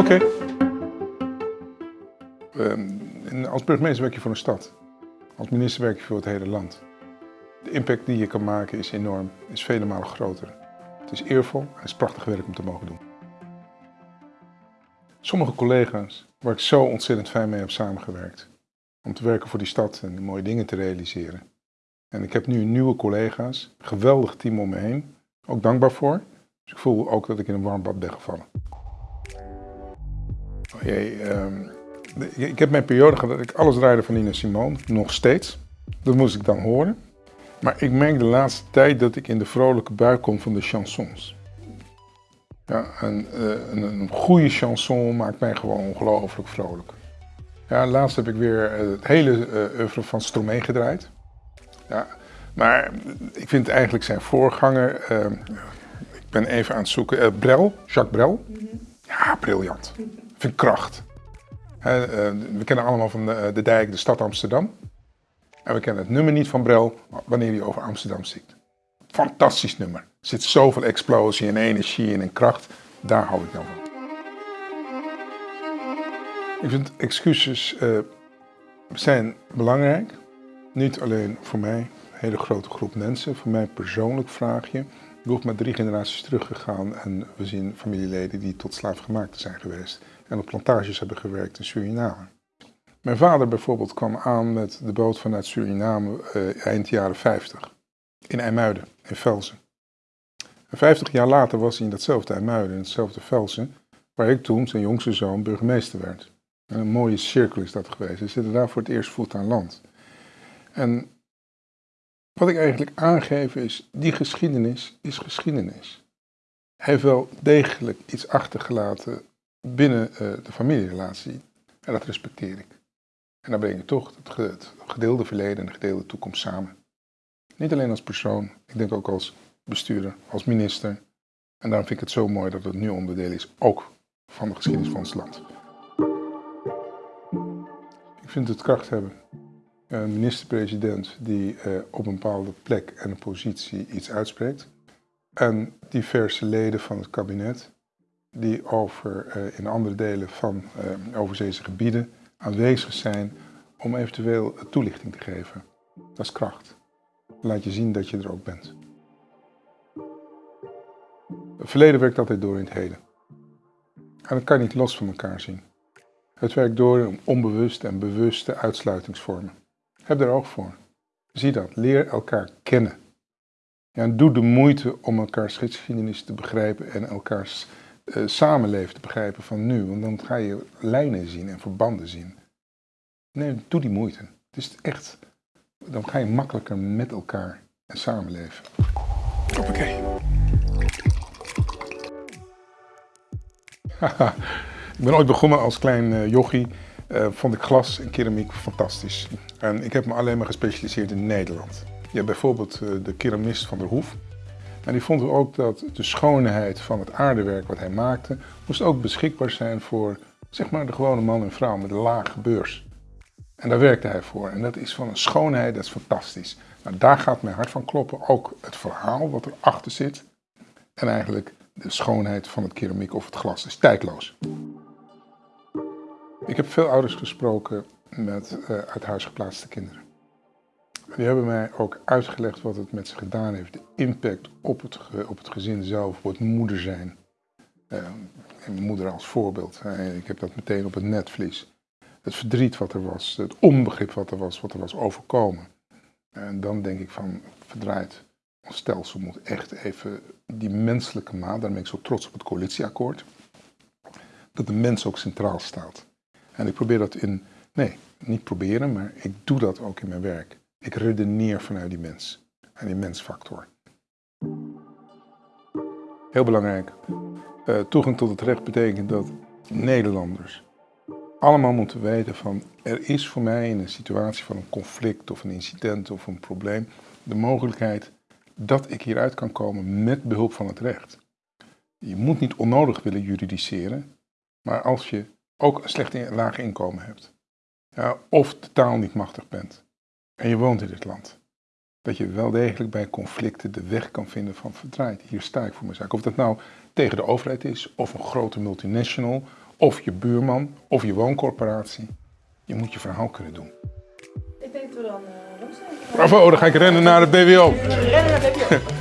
Oké. Ehm, als burgemeester werk je voor een stad. Als minister werk je voor het hele land. De impact die je kan maken is enorm, is vele malen groter. Het is eervol en het is prachtig werk om te mogen doen. Sommige collega's waar ik zo ontzettend fijn mee heb samengewerkt. Om te werken voor die stad en mooie dingen te realiseren. En ik heb nu nieuwe collega's, een geweldig team om me heen. Ook dankbaar voor. Dus ik voel ook dat ik in een warm bad ben gevallen. Oh jee, ehm, ik heb mijn periode gehad dat ik alles draaide van Nina Simone, nog steeds. Dat moest ik dan horen. Maar ik merk de laatste tijd dat ik in de vrolijke bui kom van de chansons. Ja, een, eh, een, een goede chanson maakt mij gewoon ongelooflijk vrolijk. Ja, laatst heb ik weer eh, het hele uh, oeuvre van Stromae gedraaid. Ja, maar ik vind eigenlijk zijn voorganger, ik ben even aan het zoeken, Brel, Jacques Brel. Ja, briljant. Vind kracht. we kennen allemaal van de, de dijk de stad Amsterdam. En we kennen het nummer niet van Brel wanneer hij over Amsterdam zingt. Fantastisch nummer. Er zit zoveel explosie en energie in en kracht. Daar hou ik dan van. Ik vind excuses uh, zijn belangrijk. Niet alleen voor mij, een hele grote groep mensen. Voor mij persoonlijk vraag je. Ben maar drie generaties teruggegaan en we zien familieleden die tot slaafgemaakte zijn geweest. En op plantages hebben gewerkt in Suriname. Mijn vader bijvoorbeeld kwam aan met de boot vanuit Suriname uh, eind jaren 50 in IJmuiden, in Velsen. En 50 jaar later was hij in datzelfde IJmuiden, in hetzelfde Velsen, waar ik toen, zijn jongste zoon, burgemeester werd. En een mooie cirkel is dat geweest. Ze zitten daar voor het eerst voet aan land. En wat ik eigenlijk aangeef is, die geschiedenis is geschiedenis. Hij heeft wel degelijk iets achtergelaten binnen uh, de familierelatie. En dat respecteer ik. En dan breng je toch het gedeelde verleden en de gedeelde toekomst samen. Niet alleen als persoon, ik denk ook als bestuurder, als minister. En daarom vind ik het zo mooi dat het nu onderdeel is, ook van de geschiedenis van ons land. Ik vind het kracht hebben. Een minister-president die eh, op een bepaalde plek en een positie iets uitspreekt. En diverse leden van het kabinet die over, uh, in andere delen van uh, overzeese gebieden aanwezig zijn om eventueel toelichting te geven. Dat is kracht. Laat je zien dat je er ook bent. Het verleden werkt altijd door in het heden. En dat kan je niet los van elkaar zien. Het werkt door in onbewuste en bewuste uitsluitingsvormen. Heb daar oog voor. Zie dat. Leer elkaar kennen. Ja, en doe de moeite om elkaars geschiedenis te begrijpen en elkaars uh, samenleven te begrijpen van nu. Want dan ga je lijnen zien en verbanden zien. Nee, doe die moeite. Het is echt, dan ga je makkelijker met elkaar en samenleven. Hoppakee. ik ben ooit begonnen als klein uh, jochie. Uh, vond ik glas en keramiek fantastisch. En ik heb me alleen maar gespecialiseerd in Nederland. Je hebt bijvoorbeeld uh, de keramist van der Hoef. En die vond ook dat de schoonheid van het aardewerk wat hij maakte, moest ook beschikbaar zijn voor zeg maar de gewone man en vrouw met een lage beurs. En daar werkte hij voor. En dat is van een schoonheid, dat is fantastisch. Nou, daar gaat mijn hart van kloppen. Ook het verhaal wat erachter zit. En eigenlijk de schoonheid van het keramiek of het glas is tijdloos. Ik heb veel ouders gesproken met uh, uit huis geplaatste kinderen. Die hebben mij ook uitgelegd wat het met ze gedaan heeft. De impact op het, op het gezin zelf, op het moeder zijn. Uh, moeder als voorbeeld. Ik heb dat meteen op het netvlies. Het verdriet wat er was, het onbegrip wat er was, wat er was overkomen. En dan denk ik van, verdraaid. Ons stelsel moet echt even die menselijke maat, daarom ben ik zo trots op het coalitieakkoord, dat de mens ook centraal staat. En ik probeer dat in, nee, niet proberen, maar ik doe dat ook in mijn werk. Ik redeneer vanuit die mens en die mensfactor. Heel belangrijk. Uh, toegang tot het recht betekent dat Nederlanders allemaal moeten weten van er is voor mij in een situatie van een conflict of een incident of een probleem de mogelijkheid dat ik hieruit kan komen met behulp van het recht. Je moet niet onnodig willen juridiceren, maar als je ook een slecht laag inkomen hebt, of de taal niet machtig bent en je woont in dit land, dat je wel degelijk bij conflicten de weg kan vinden van verdraaid. Hier sta ik voor mijn zaak. Of dat nou tegen de overheid is, of een grote multinational, of je buurman, of je wooncorporatie. Je moet je verhaal kunnen doen. Ik denk dat we dan uh. Bravo, dan ga ik rennen naar het BWO. Rennen naar BBO.